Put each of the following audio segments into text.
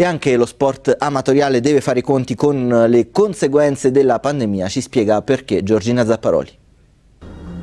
E anche lo sport amatoriale deve fare i conti con le conseguenze della pandemia, ci spiega perché Giorgina Zapparoli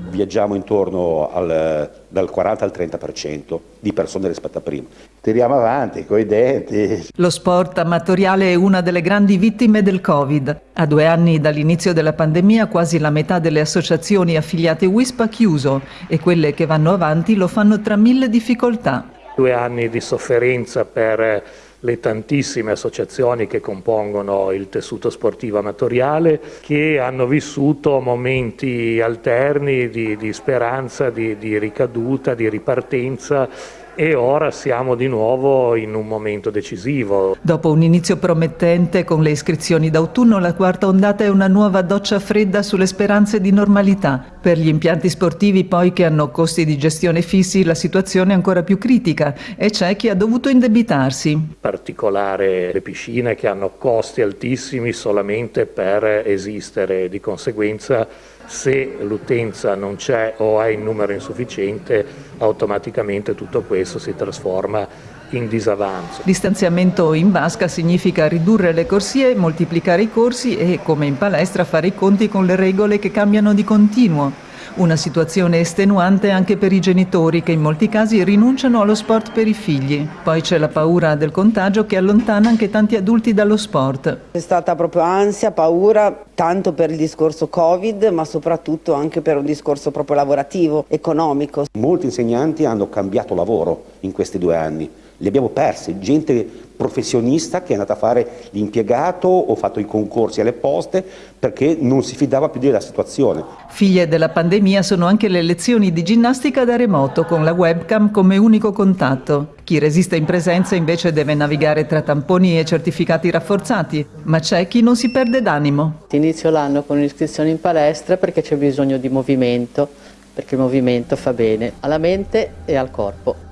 viaggiamo intorno al, dal 40 al 30% di persone rispetto a prima. Tiriamo avanti coi denti. Lo sport amatoriale è una delle grandi vittime del Covid. A due anni dall'inizio della pandemia quasi la metà delle associazioni affiliate WISP ha chiuso e quelle che vanno avanti lo fanno tra mille difficoltà. Due anni di sofferenza per le tantissime associazioni che compongono il tessuto sportivo amatoriale che hanno vissuto momenti alterni di, di speranza, di, di ricaduta, di ripartenza e ora siamo di nuovo in un momento decisivo. Dopo un inizio promettente con le iscrizioni d'autunno, la quarta ondata è una nuova doccia fredda sulle speranze di normalità. Per gli impianti sportivi poi che hanno costi di gestione fissi la situazione è ancora più critica e c'è chi ha dovuto indebitarsi. In particolare le piscine che hanno costi altissimi solamente per esistere, di conseguenza se l'utenza non c'è o è in numero insufficiente, automaticamente tutto questo si trasforma in disavanzo. Distanziamento in vasca significa ridurre le corsie, moltiplicare i corsi e, come in palestra, fare i conti con le regole che cambiano di continuo. Una situazione estenuante anche per i genitori che in molti casi rinunciano allo sport per i figli. Poi c'è la paura del contagio che allontana anche tanti adulti dallo sport. È stata proprio ansia, paura, tanto per il discorso Covid ma soprattutto anche per un discorso proprio lavorativo, economico. Molti insegnanti hanno cambiato lavoro in questi due anni li abbiamo persi, gente professionista che è andata a fare l'impiegato o fatto i concorsi alle poste perché non si fidava più della situazione. Figlie della pandemia sono anche le lezioni di ginnastica da remoto con la webcam come unico contatto. Chi resiste in presenza invece deve navigare tra tamponi e certificati rafforzati, ma c'è chi non si perde d'animo. Inizio l'anno con un'iscrizione in palestra perché c'è bisogno di movimento, perché il movimento fa bene alla mente e al corpo.